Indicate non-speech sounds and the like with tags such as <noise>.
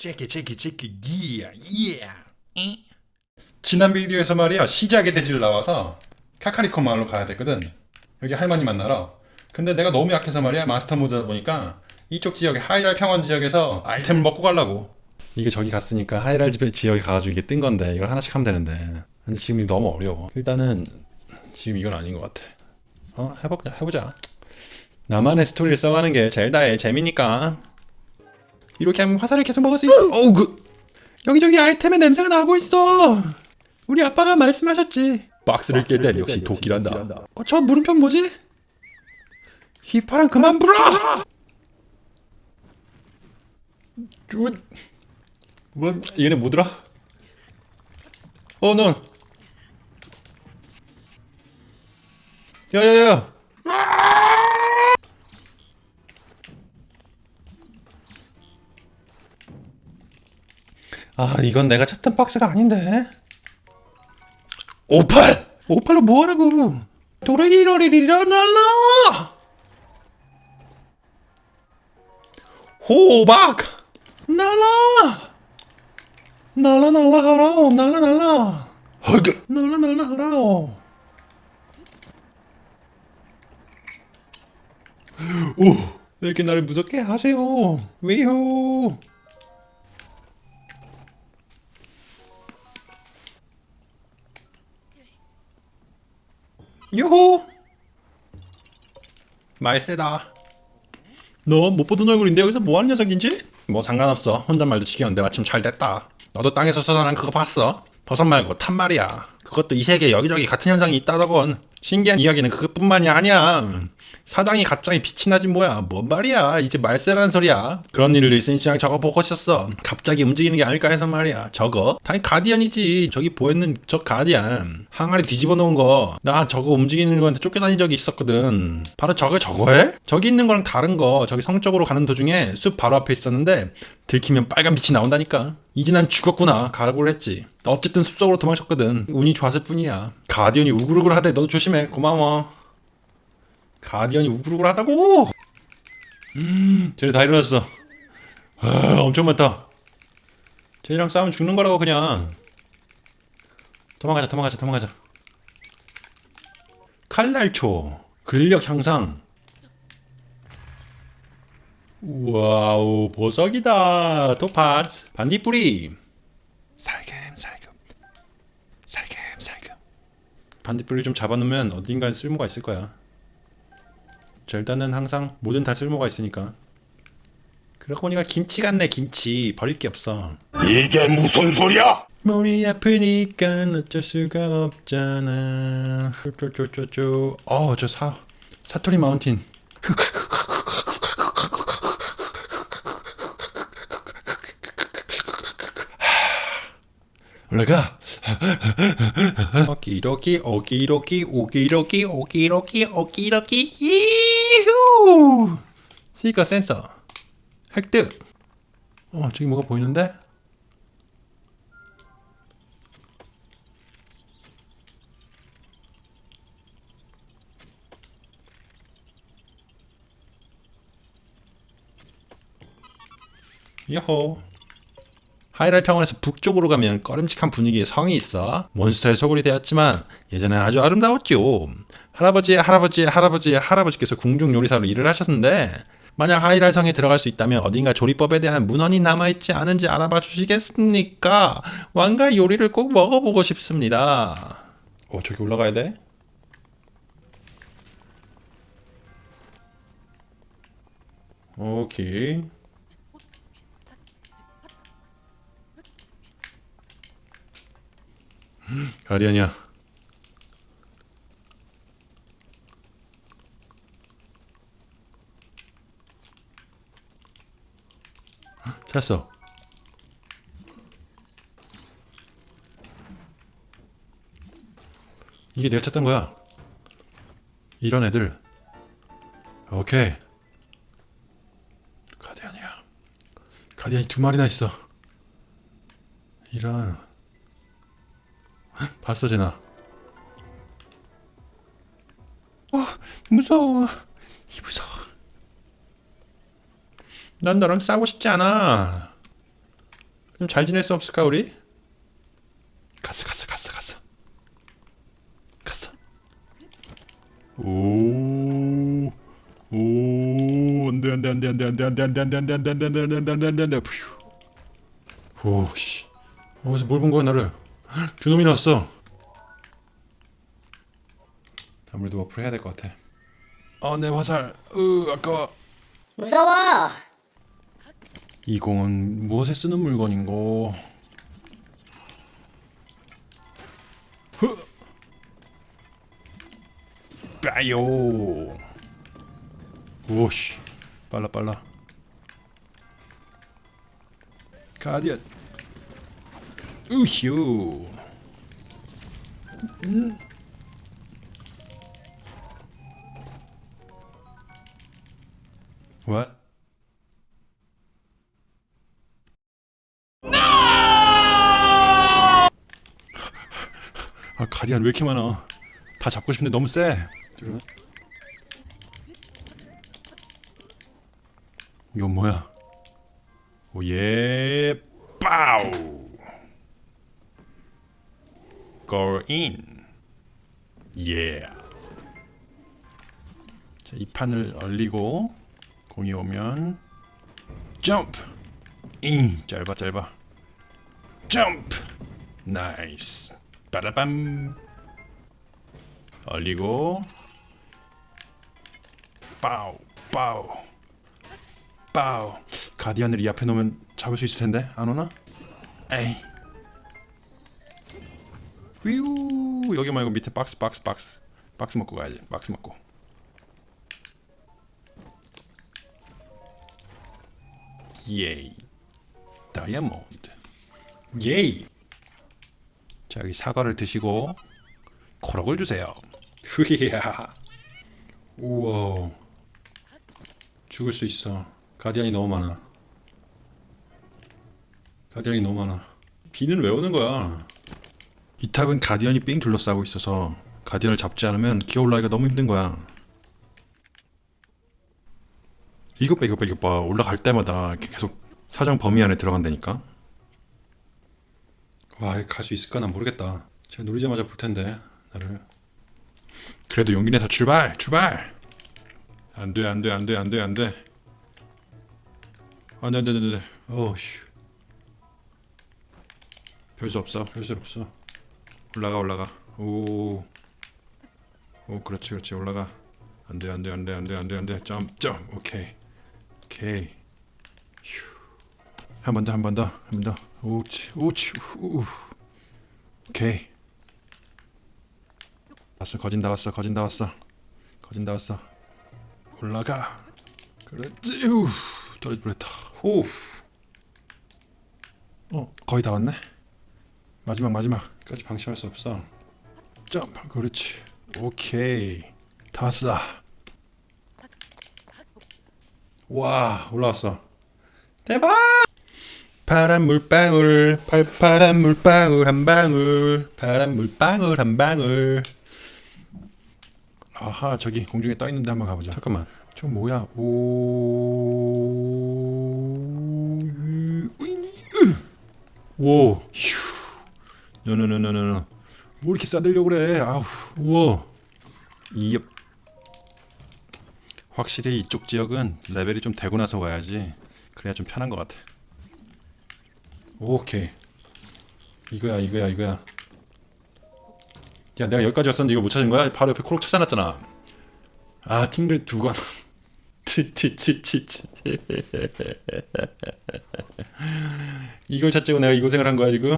체크 체크 체크 기야 예 지난 비디오에서 말이야 시작의 대지를 나와서 카카리코 마을로 가야 되거든. 여기 할머니 만나러. 근데 내가 너무 약해서 말이야 마스터 모드다 보니까 이쪽 지역에 하이랄 평원 지역에서 아이템을 먹고 가려고. 이게 저기 갔으니까 하이랄 집 지역에 가가지고 이게 뜬 건데 이걸 하나씩 하면 되는데. 근데 지금 너무 어려워. 일단은 지금 이건 아닌 것 같아. 어 해보자 해보자. 나만의 스토리를 써가는 게 젤다의 재미니까 이렇게 하면 화살을 계속 먹을 수 있어 어우 그 여기저기 아이템의 냄새가 나고 있어 우리 아빠가 말씀하셨지 박스를 깰 땐 역시 도끼란다 어, 저 물음표 뭐지? 휘파람 그만 불어! 뭐, 뭐 얘네 뭐더라? 어, 너. 야야야. 아, 이건 내가 찾던 박스가 아닌데. 58! 58로 뭐하라고? 도레리러리리라날라! 호박! 날라! 날라 날라 하라오 날라 날라 허그 날라 날라 하라오 오, 왜 이렇게 나를 무섭게 하세요? 왜요? 요호! 말세다. 너 못 보던 얼굴인데 여기서 뭐하는 녀석인지? 뭐 상관없어. 혼잣말도 지겨운데 마침 잘 됐다. 너도 땅에서 쏟아난 그거 봤어? 버섯 말고 탄 말이야. 그것도 이 세계 여기저기 같은 현상이 있다더건. 신기한 이야기는 그것뿐만이 아니야. 사당이 갑자기 빛이 나지 뭐야. 뭔 말이야. 이제 말세라는 소리야. 그런 일도 있으니 그냥 저거 보고 있었어. 갑자기 움직이는 게 아닐까 해서 말이야. 저거? 당연히 가디언이지. 저기 보였는 저 가디언. 항아리 뒤집어 놓은 거. 나 저거 움직이는 거한테 쫓겨다닌 적이 있었거든. 바로 저거 저거해? 저기 있는 거랑 다른 거. 저기 성적으로 가는 도중에 숲 바로 앞에 있었는데 들키면 빨간 빛이 나온다니까. 이제 난 죽었구나. 각오를 했지. 어쨌든 숲속으로 도망쳤거든. 운이 좋았을 뿐이야. 가디언이 우글우글 하대. 너도 조심해. 고마워. 가디언이 우글우글 하다고! 음, 쟤네 다 일어났어. 아, 엄청 많다. 쟤네랑 싸우면 죽는 거라고, 그냥. 도망가자, 도망가자, 도망가자. 칼날초. 근력 향상. 와우, 보석이다. 토파즈. 반딧불이. 살금 살금. 살금 살금. 반딧불을 좀 잡아놓으면 어딘가에 쓸모가 있을 거야. 절단은 항상 뭐든 다 쓸모가 있으니까. 그러고 보니까 김치 같네 김치 버릴 게 없어. 이게 무슨 소리야? 몸이 아프니까 어쩔 수가 없잖아. 쪼쪼쪼쪼. 어저 사 사토리 마운틴. <laughs> 올라가. <laughs> 오기로기 오기로기 오기로기 오기로기 오기로기 이후. 스니커 센서 획득. 어 저기 뭐가 보이는데? 요호. 하이랄 평원에서 북쪽으로 가면 꺼림칙한 분위기의 성이 있어 몬스터의 소굴이 되었지만 예전엔 아주 아름다웠죠. 할아버지의 할아버지의 할아버지의 할아버지께서 궁중 요리사로 일을 하셨는데 만약 하이랄 성에 들어갈 수 있다면 어딘가 조리법에 대한 문헌이 남아있지 않은지 알아봐 주시겠습니까? 왕가 요리를 꼭 먹어보고 싶습니다. 어 저기 올라가야 돼? 오케이. 가디언이야. 찾았어. 이게 내가 찾던 거야. 이런 애들. 오케이. 가디언이야. 가디언이 두 마리나 있어. 이런. 봤어 제나 어 무서워 이 무서워 난 너랑 싸우고 싶지 않아 좀 잘 지낼 수 없을까 우리? 갔어 갔어 갔어 갔어 갔어 오, 오, 안돼 안돼 안돼 안돼 안돼 안돼 안돼 안돼 안돼 안돼 안돼 안돼 안돼 안돼 안돼 안돼 푸 오씨 어디서 뭘본 거야 나를 주놈이 나왔어 아무래도 워프를 해야 될 것 같아 어내 화살 으 아까워 무서워! 이 공은 무엇에 쓰는 물건인고? 흐! 빠요! 오씨, 빨라 빨라. 가디언. 우휴. 아 가디안 왜 이렇게 많아? 다 잡고 싶은데 너무 세. 이건 뭐야? 오예 빠우. Go in. 예. 자, 이 판을 얼리고 공이 오면 점프. 잉 짧아 짧아. 점프. Nice. 빠라밤. 얼리고 빠우 빠우 빠우 가디언을 이 앞에 놓으면 잡을 수 있을 텐데 안 오나? 에이 휘우 여기 말고 밑에 박스 박스 박스 박스 먹고 가야지 박스 먹고 예이 다이아몬드 예이 자 여기 사과를 드시고 코럭을 주세요. 흐이야. 우와. 죽을 수 있어. 가디언이 너무 많아. 가디언이 너무 많아. 비는 왜 오는 거야? 이 탑은 가디언이 삥 둘러싸고 있어서 가디언을 잡지 않으면 기어 올라가기가 너무 힘든 거야. 이것 봐 이것 봐 이것 봐 올라갈 때마다 계속 사정 범위 안에 들어간다니까. 와, 갈 수 있을까? 난 모르겠다. 제가 누리자마자 볼 텐데, 나를. 그래도 용기 내서 출발! 출발! 안 돼, 안 돼, 안 돼, 안 돼, 안 돼. 안 돼, 안 돼, 안 돼, 안 돼. 어우씨. 별수 없어, 별수 없어. 올라가, 올라가. 오. 오, 그렇지, 그렇지, 올라가. 안 돼, 안 돼, 안 돼, 안 돼, 안 돼, 안 돼. 점, 점. 오케이. 오케이. 한번 더, 한 번 더, 한 번 더. 오치, 오치, 우. 오케이. 왔어, 거진 다 왔어, 거진 다 왔어, 거진 다 왔어. 올라가. 그렇지. 우. 떨어질 뻔했다. 호. 어, 거의 다 왔네. 마지막, 마지막까지 방심할 수 없어. 점프, 그렇지. 오케이. 다 왔어. 와, 올라왔어. 대박! 파란 물방울 팔파란 물방울 한 방울 파란 물방울 한 방울 아하 저기 공중에 떠 있는데 한번 가보자 잠깐만 저 뭐야 오 오 휴 노노노노노 뭐 이렇게 싸들려 그래? 아우 우와. 이 확실히 이쪽 지역은 레벨이 좀 되고 나서 와야지 그래야 좀 편한 것 같아. 오케이. 이거야 이거야 이거야. 야 내가 여기까지 왔었는데 이거 못 찾은 거야? 바로 옆에 코록 찾아놨잖아. 아 팅글 두건 <laughs> 치치치치치. <laughs> 이걸 찾자고 내가 이 고생을 한 거야 지금